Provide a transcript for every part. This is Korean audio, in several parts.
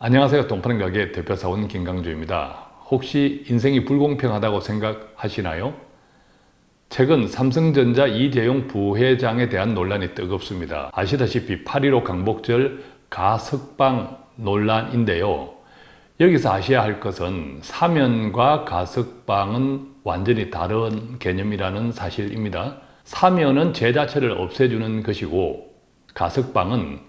안녕하세요. 동파는 가게 대표사원 김강주입니다. 혹시 인생이 불공평하다고 생각하시나요? 최근 삼성전자 이재용 부회장에 대한 논란이 뜨겁습니다. 아시다시피 8.15 강복절 가석방 논란인데요. 여기서 아셔야 할 것은 사면과 가석방은 완전히 다른 개념이라는 사실입니다. 사면은 죄 자체를 없애주는 것이고 가석방은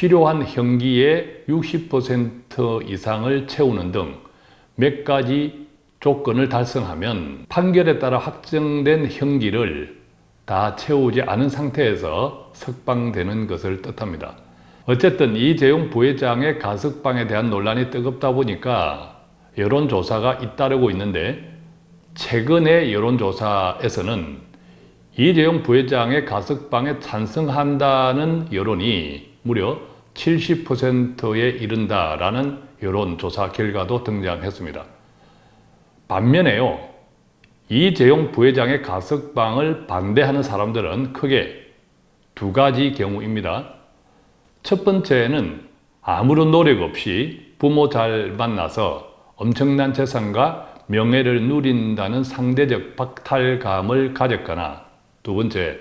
필요한 형기의 60% 이상을 채우는 등 몇 가지 조건을 달성하면 판결에 따라 확정된 형기를 다 채우지 않은 상태에서 석방되는 것을 뜻합니다. 어쨌든 이 재용 부회장의 가석방에 대한 논란이 뜨겁다 보니까 여론조사가 잇따르고 있는데 최근의 여론조사에서는 이재용 부회장의 가석방에 찬성한다는 여론이 무려 70%에 이른다라는 여론조사 결과도 등장했습니다. 반면에요. 이재용 부회장의 가석방을 반대하는 사람들은 크게 두 가지 경우입니다. 첫 번째는 아무런 노력 없이 부모 잘 만나서 엄청난 재산과 명예를 누린다는 상대적 박탈감을 가졌거나 두 번째,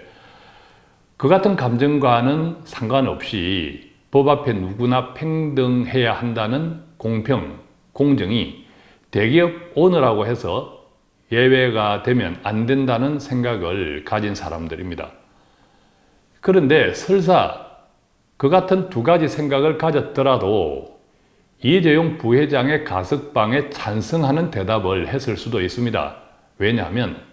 그 같은 감정과는 상관없이 법 앞에 누구나 평등해야 한다는 공평, 공정이 대기업 오너라고 해서 예외가 되면 안 된다는 생각을 가진 사람들입니다. 그런데 설사 그 같은 두 가지 생각을 가졌더라도 이재용 부회장의 가석방에 찬성하는 대답을 했을 수도 있습니다. 왜냐하면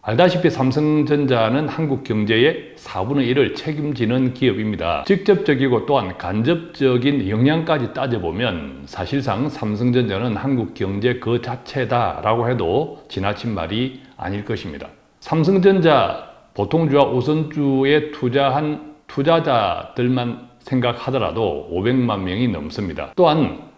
알다시피 삼성전자는 한국 경제의 4분의 1을 책임지는 기업입니다. 직접적이고 또한 간접적인 영향까지 따져보면 사실상 삼성전자는 한국 경제 그 자체다라고 해도 지나친 말이 아닐 것입니다. 삼성전자 보통주와 우선주에 투자한 투자자들만 생각하더라도 500만 명이 넘습니다. 또한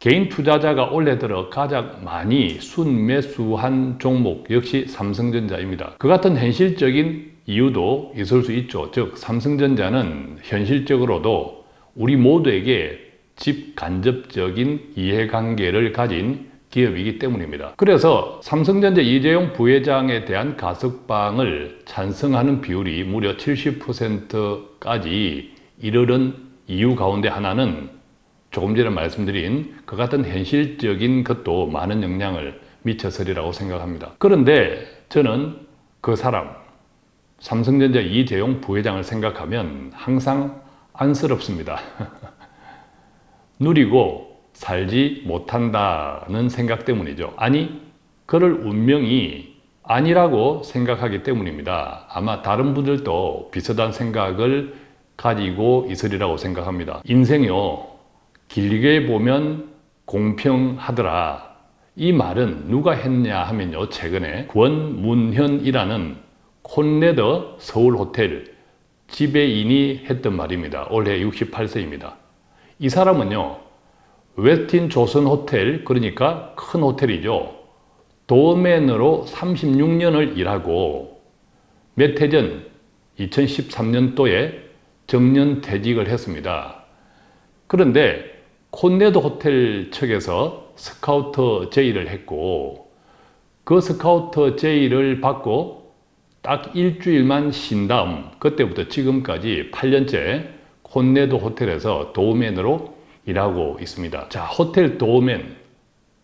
개인 투자자가 올해 들어 가장 많이 순매수한 종목 역시 삼성전자입니다. 그 같은 현실적인 이유도 있을 수 있죠. 즉 삼성전자는 현실적으로도 우리 모두에게 집간접적인 이해관계를 가진 기업이기 때문입니다. 그래서 삼성전자 이재용 부회장에 대한 가석방을 찬성하는 비율이 무려 70%까지 이르는 이유 가운데 하나는 조금 전에 말씀드린 그 같은 현실적인 것도 많은 영향을 미쳐서리라고 생각합니다. 그런데 저는 그 사람, 삼성전자 이재용 부회장을 생각하면 항상 안쓰럽습니다. 누리고 살지 못한다는 생각 때문이죠. 아니, 그럴 운명이 아니라고 생각하기 때문입니다. 아마 다른 분들도 비슷한 생각을 가지고 있으리라고 생각합니다. 인생이요, 길게 보면 공평하더라. 이 말은 누가 했냐 하면요, 최근에 권문현이라는 콘레더 서울호텔 지배인이 했던 말입니다. 올해 68세입니다. 이 사람은요, 웨스틴 조선 호텔, 그러니까 큰 호텔이죠. 도맨으로 36년을 일하고 몇 해 전 2013년도에 정년퇴직을 했습니다. 그런데 콘래드 호텔 측에서 스카우트 제의를 했고 그 스카우트 제의를 받고 딱 일주일만 쉰 다음 그때부터 지금까지 8년째 콘래드 호텔에서 도어맨으로 일하고 있습니다. 자, 호텔 도어맨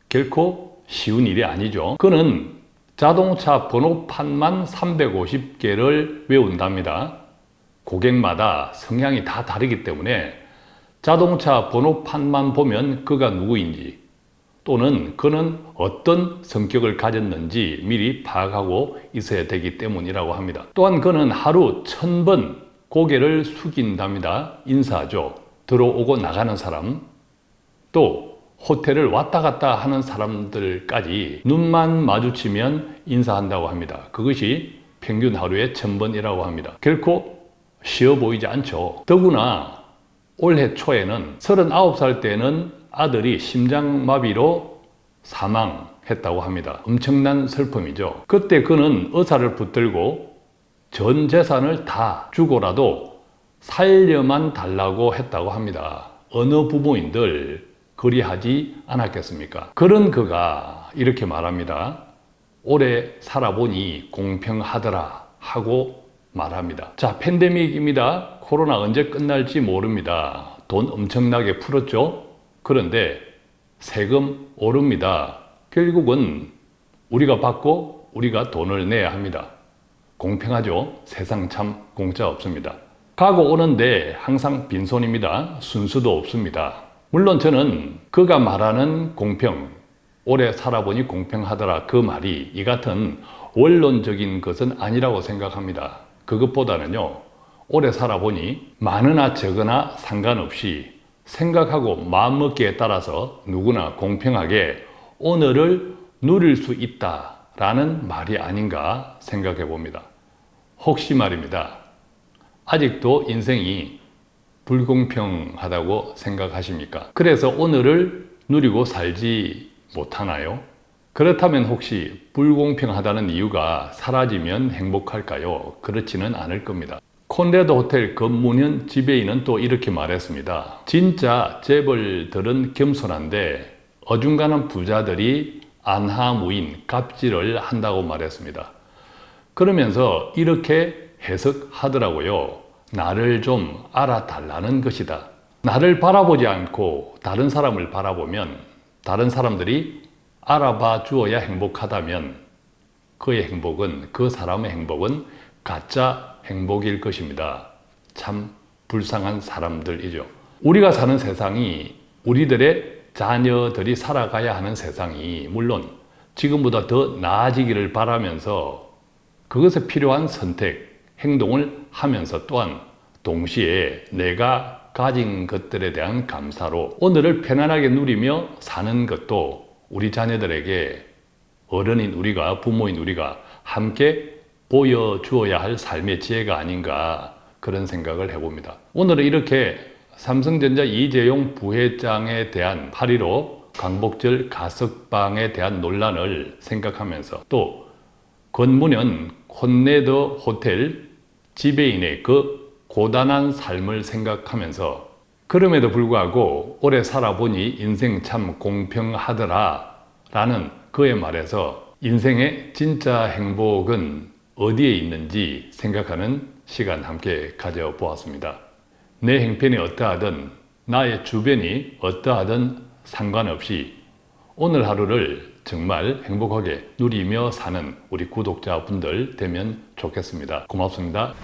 결코 쉬운 일이 아니죠. 그는 자동차 번호판만 350개를 외운답니다. 고객마다 성향이 다 다르기 때문에 자동차 번호판만 보면 그가 누구인지 또는 그는 어떤 성격을 가졌는지 미리 파악하고 있어야 되기 때문이라고 합니다. 또한 그는 하루 천 번 고개를 숙인답니다. 인사죠. 들어오고 나가는 사람 또 호텔을 왔다 갔다 하는 사람들까지 눈만 마주치면 인사한다고 합니다. 그것이 평균 하루에 천번이라고 합니다. 결코 쉬워 보이지 않죠. 더구나 올해 초에는 39살 때는 아들이 심장마비로 사망했다고 합니다. 엄청난 슬픔이죠. 그때 그는 의사를 붙들고 전 재산을 다 주고라도 살려만 달라고 했다고 합니다. 어느 부모인들 그리하지 않았겠습니까? 그런 그가 이렇게 말합니다. 오래 살아보니 공평하더라 하고 말합니다. 자, 팬데믹입니다. 코로나 언제 끝날지 모릅니다. 돈 엄청나게 풀었죠? 그런데 세금 오릅니다. 결국은 우리가 받고 우리가 돈을 내야 합니다. 공평하죠? 세상 참 공짜 없습니다. 가고 오는데 항상 빈손입니다. 순수도 없습니다. 물론 저는 그가 말하는 공평, 오래 살아보니 공평하더라 그 말이 이 같은 원론적인 것은 아니라고 생각합니다. 그것보다는요, 오래 살아보니 많으나 적으나 상관없이 생각하고 마음먹기에 따라서 누구나 공평하게 오늘을 누릴 수 있다라는 말이 아닌가 생각해 봅니다. 혹시 말입니다. 아직도 인생이 불공평하다고 생각하십니까? 그래서 오늘을 누리고 살지 못하나요? 그렇다면 혹시 불공평하다는 이유가 사라지면 행복할까요? 그렇지는 않을 겁니다. 콘레도 호텔 건문현 지배인은 또 이렇게 말했습니다. 진짜 재벌들은 겸손한데 어중간한 부자들이 안하무인 갑질을 한다고 말했습니다. 그러면서 이렇게 해석하더라고요. 나를 좀 알아달라는 것이다. 나를 바라보지 않고 다른 사람을 바라보면 다른 사람들이 알아봐 주어야 행복하다면 그의 행복은 그 사람의 행복은 가짜 행복일 것입니다. 참 불쌍한 사람들이죠. 우리가 사는 세상이 우리들의 자녀들이 살아가야 하는 세상이 물론 지금보다 더 나아지기를 바라면서 그것에 필요한 선택, 행동을 하면서 또한 동시에 내가 가진 것들에 대한 감사로 오늘을 편안하게 누리며 사는 것도 우리 자녀들에게 어른인 우리가 부모인 우리가 함께 보여주어야 할 삶의 지혜가 아닌가 그런 생각을 해봅니다. 오늘은 이렇게 삼성전자 이재용 부회장에 대한 8.15 광복절 가석방에 대한 논란을 생각하면서 또 권문현 콘네더 호텔 지배인의 그 고단한 삶을 생각하면서 그럼에도 불구하고 오래 살아보니 인생 참 공평하더라 라는 그의 말에서 인생의 진짜 행복은 어디에 있는지 생각하는 시간 함께 가져보았습니다. 내 행편이 어떠하든 나의 주변이 어떠하든 상관없이 오늘 하루를 정말 행복하게 누리며 사는 우리 구독자분들 되면 좋겠습니다. 고맙습니다.